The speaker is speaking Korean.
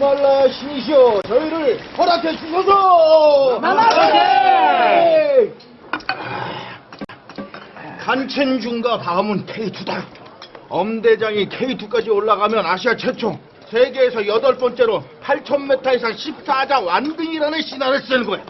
말라 신이시여 저희를 허락해 주소서! 마마세! 간첸중과 다음은 K2다. 엄대장이 K2까지 올라가면 아시아 최초 세계에서 여덟 번째로 8,000m 이상 14자 완등이라는 신화를 쓰는 거야.